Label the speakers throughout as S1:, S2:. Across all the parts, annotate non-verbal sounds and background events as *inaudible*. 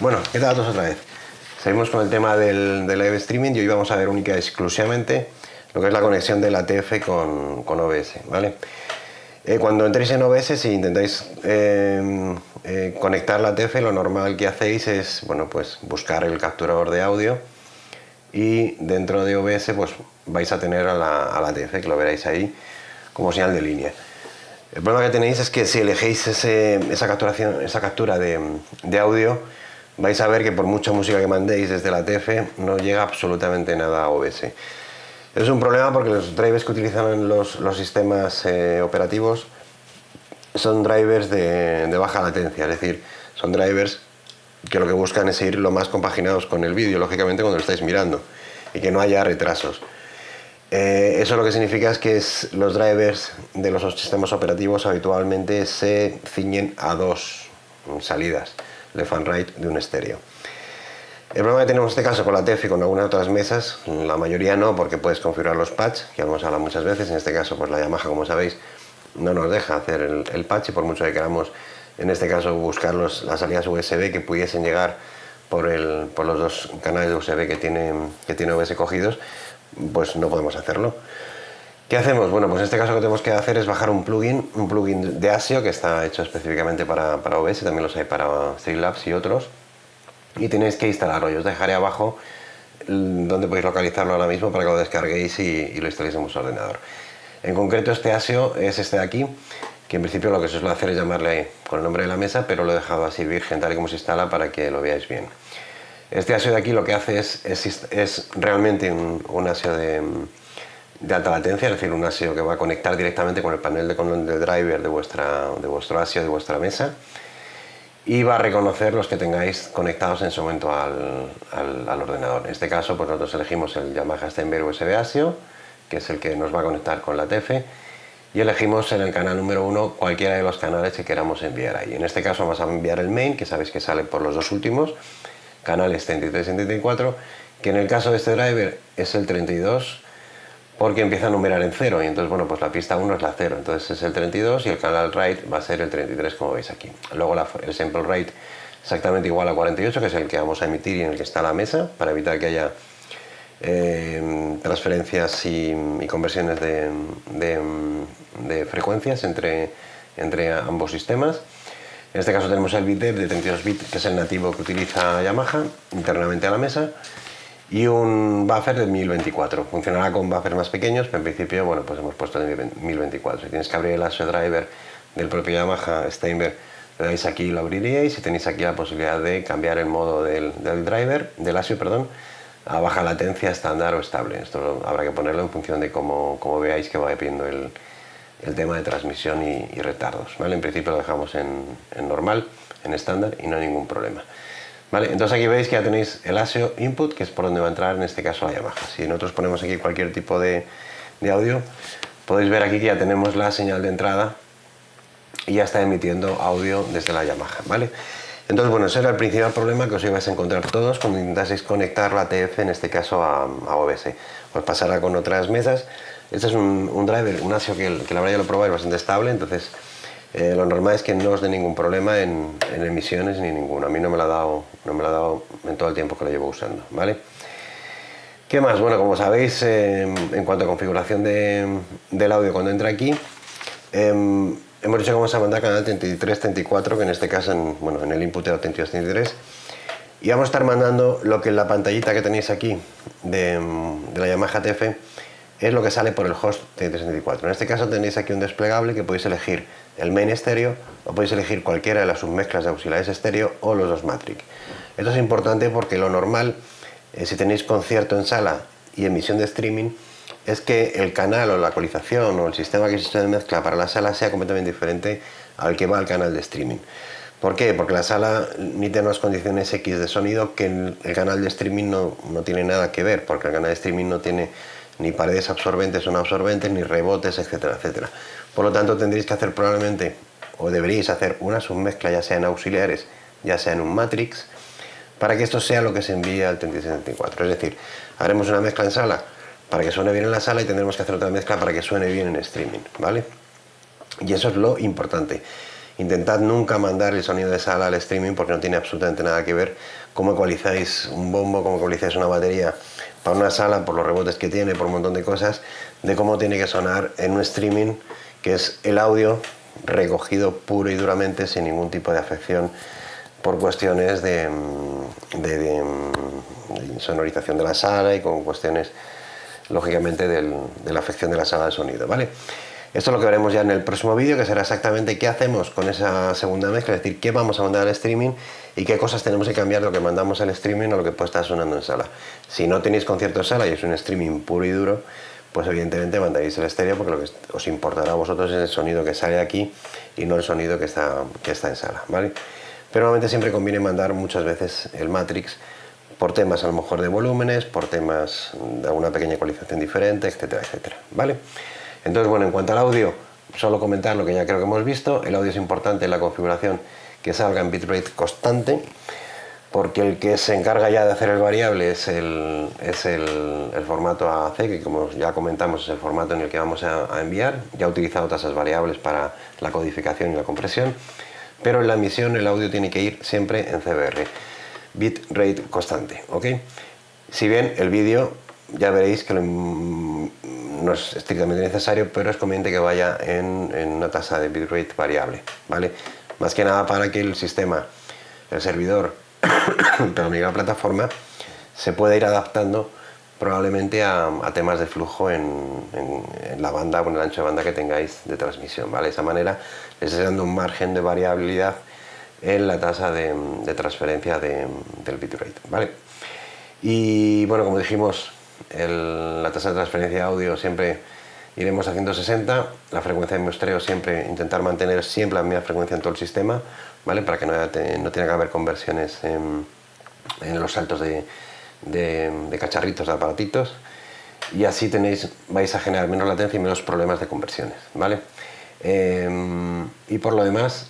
S1: Bueno, ¿qué tal a otra vez? Seguimos con el tema del, live streaming y hoy vamos a ver única y exclusivamente lo que es la conexión de la TF con, OBS, ¿vale? Eh, cuando entréis en OBS, si intentáis eh, eh, conectar la TF, lo normal que hacéis es, bueno, pues buscar el capturador de audio y dentro de OBS pues vais a tener a la, TF, que lo veréis ahí como señal de línea. El problema que tenéis es que si elegéis esa, capturación, esa captura de audio, vais a ver que por mucha música que mandéis desde la TF no llega absolutamente nada a OBS. Es un problema porque los drivers que utilizan los, sistemas eh, operativos son drivers de, baja latencia, es decir, son drivers que lo que buscan es ir lo más compaginados con el vídeo, lógicamente cuando lo estáis mirando, y que no haya retrasos. Eh, eso lo que significa es que los drivers de los sistemas operativos habitualmente se ciñen a dos salidas left and right de un estéreo. El problema que tenemos en este caso con la TEF y con algunas otras mesas, la mayoría no, porque puedes configurar los patch, que hemos hablado muchas veces, en este caso pues la Yamaha, como sabéis, no nos deja hacer el, patch y por mucho que queramos, en este caso, buscar las salidas USB que pudiesen llegar por, los dos canales de USB que tiene, que tiene OBS cogidos, pues no podemos hacerlo. ¿Qué hacemos? Bueno, pues en este caso lo que tenemos que hacer es bajar un plugin, un plugin de ASIO que está hecho específicamente para, para OBS, también los hay para Streamlabs y otros. Y tenéis que instalarlo, yo os dejaré abajo donde podéis localizarlo ahora mismo para que lo descarguéis y, lo instaléis en vuestro ordenador. En concreto este ASIO es este de aquí, que en principio lo que se suele hacer es llamarle con el nombre de la mesa, pero lo he dejado así virgen tal y como se instala para que lo veáis bien. Este ASIO de aquí lo que hace es, es, realmente un, un ASIO de de alta latencia, es decir, un ASIO que va a conectar directamente con el panel de de driver de, vuestra, de vuestro ASIO, de vuestra mesa y va a reconocer los que tengáis conectados en su momento al, al, ordenador. En este caso, pues nosotros elegimos el Yamaha Steinberg USB ASIO, que es el que nos va a conectar con la TF, y elegimos en el canal número 1 cualquiera de los canales que queramos enviar ahí. En este caso vamos a enviar el main, que sabéis que sale por los dos últimos, canales 33 y 34, que en el caso de este driver es el 32, porque empieza a numerar en cero y entonces bueno pues la pista 1 es la 0 entonces es el 32 y el canal write va a ser el 33 como veis aquí. Luego el sample rate exactamente igual a 48 que es el que vamos a emitir y en el que está la mesa para evitar que haya eh, transferencias y, conversiones de, frecuencias entre, entre ambos sistemas. En este caso tenemos el bit de 32 bits que es el nativo que utiliza Yamaha internamente a la mesa y un buffer de 1024. Funcionará con buffers más pequeños, pero en principio bueno, pues hemos puesto el 1024. Si tienes que abrir el ASIO driver del propio Yamaha Steinberg, le dais aquí y lo abriríais y tenéis aquí la posibilidad de cambiar el modo del, driver, del ASIO, perdón, a baja latencia, estándar o estable. Esto habrá que ponerlo en función de cómo, veáis que va pidiendo el, tema de transmisión y, retardos. ¿vale? En principio lo dejamos en normal, en estándar y no hay ningún problema. Entonces aquí veis que ya tenéis el ASIO input, que es por donde va a entrar en este caso la Yamaha. Si nosotros ponemos aquí cualquier tipo de, audio, podéis ver aquí que ya tenemos la señal de entrada y ya está emitiendo audio desde la Yamaha, ¿vale? Entonces, bueno, ese era el principal problema que os ibais a encontrar todos cuando intentaseis conectar la TF, en este caso a, OBS. Pues pasará con otras mesas. Este es un, driver, un ASIO que, que la verdad ya lo es bastante estable, entonces eh, lo normal es que no os dé ningún problema en, emisiones ni ninguno. A mí no me lo ha dado, no me lo ha dado en todo el tiempo que lo llevo usando, ¿vale? ¿Qué más? Bueno, como sabéis, em, en cuanto a configuración del audio cuando entra aquí, em, hemos dicho que vamos a mandar canal 33-34, que en este caso, en, bueno, en el input era 32-33, y vamos a estar mandando lo que en la pantallita que tenéis aquí de, de la Yamaha TF es lo que sale por el host 33-34. En este caso tenéis aquí un desplegable que podéis elegir el main estéreo o podéis elegir cualquiera de las submezclas de auxiliares estéreo o los dos matrix. Esto es importante porque lo normal, eh, si tenéis concierto en sala y emisión de streaming, es que el canal o la ecualización o el sistema que existe de mezcla para la sala sea completamente diferente al que va al canal de streaming. ¿Por qué? Porque la sala emite unas condiciones X de sonido que el, el canal de streaming no, no, tiene nada que ver, porque el canal de streaming no tiene ni paredes absorbentes o no absorbentes, ni rebotes, etcétera, etcétera. Por lo tanto, tendréis que hacer probablemente, o deberíais hacer una submezcla, ya sea en auxiliares, ya sea en un matrix, para que esto sea lo que se envíe al 3674. Es decir, haremos una mezcla en sala para que suene bien en la sala y tendremos que hacer otra mezcla para que suene bien en streaming, ¿vale? Y eso es lo importante. Intentad nunca mandar el sonido de sala al streaming porque no tiene absolutamente nada que ver cómo ecualizáis un bombo, cómo ecualizáis una batería para una sala, por los rebotes que tiene, por un montón de cosas, de cómo tiene que sonar en un streaming, que es el audio recogido puro y duramente sin ningún tipo de afección por cuestiones de, de, sonorización de la sala y con cuestiones, lógicamente, de la afección de la sala de sonido, ¿vale? Esto es lo que veremos ya en el próximo vídeo, que será exactamente qué hacemos con esa segunda mezcla, es decir, qué vamos a mandar al streaming y qué cosas tenemos que cambiar de lo que mandamos al streaming o lo que puede estar sonando en sala. Si no tenéis concierto en sala y es un streaming puro y duro, pues evidentemente mandaréis el estéreo porque lo que os importará a vosotros es el sonido que sale aquí y no el sonido que está, que está en sala, ¿vale? Pero normalmente siempre conviene mandar muchas veces el Matrix por temas a lo mejor de volúmenes, por temas de alguna pequeña ecualización diferente, etcétera, etcétera, ¿vale? Entonces, bueno, en cuanto al audio, solo comentar lo que ya creo que hemos visto. El audio es importante en la configuración que salga en bitrate constante, porque el que se encarga ya de hacer el variable es el, es el, formato AAC, que como ya comentamos es el formato en el que vamos a, enviar. Ya he utilizado tasas variables para la codificación y la compresión, pero en la emisión el audio tiene que ir siempre en CBR, bitrate constante, ¿ok? Si bien el vídeo ya veréis que no es estrictamente necesario, pero es conveniente que vaya en, una tasa de bitrate variable, ¿vale? Más que nada para que el sistema, el servidor, *coughs* pero la plataforma, se pueda ir adaptando probablemente a, temas de flujo en, la banda o en el ancho de banda que tengáis de transmisión, ¿vale? De esa manera les está dando un margen de variabilidad en la tasa de, transferencia del bitrate, ¿vale? Y bueno, como dijimos, la tasa de transferencia de audio siempre iremos a 160, la frecuencia de muestreo siempre intentar mantener siempre la misma frecuencia en todo el sistema, ¿vale? para que no, no tenga que haber conversiones en, los saltos de, cacharritos, de aparatitos, y así tenéis, vais a generar menos latencia y menos problemas de conversiones. ¿vale? Em, y por lo demás,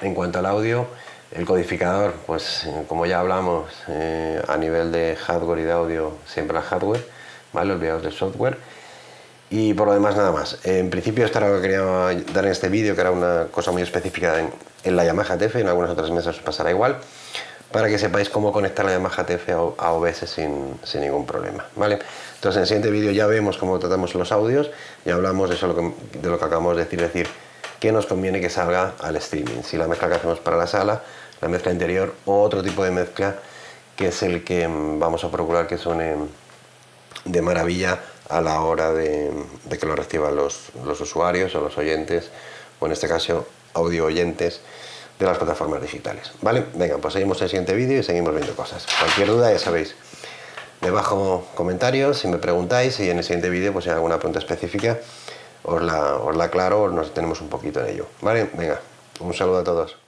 S1: en cuanto al audio, el codificador, pues eh, como ya hablamos, eh, a nivel de hardware y de audio, siempre el hardware, ¿vale? olvidaos del software. Y por lo demás nada más. En principio esto era lo que quería dar en este vídeo, que era una cosa muy específica en, la Yamaha TF, en algunas otras mesas pasará igual, para que sepáis cómo conectar la Yamaha TF a OBS sin, sin ningún problema. ¿vale? Entonces en el siguiente vídeo ya vemos cómo tratamos los audios y hablamos de, eso, de lo que acabamos de decir, decir, que nos conviene que salga al streaming. Si la mezcla que hacemos para la sala, la mezcla interior o otro tipo de mezcla que es el que mm, vamos a procurar que suene de maravilla a la hora de, que lo reciban los, los, usuarios o los oyentes, o en este caso audio oyentes de las plataformas digitales. ¿Vale? Venga, pues seguimos el siguiente vídeo y seguimos viendo cosas. Cualquier duda ya sabéis, debajo comentarios si me preguntáis y en el siguiente vídeo pues si hay alguna pregunta específica os la, os la aclaro nos tenemos un poquito en ello. ¿Vale? Venga, un saludo a todos.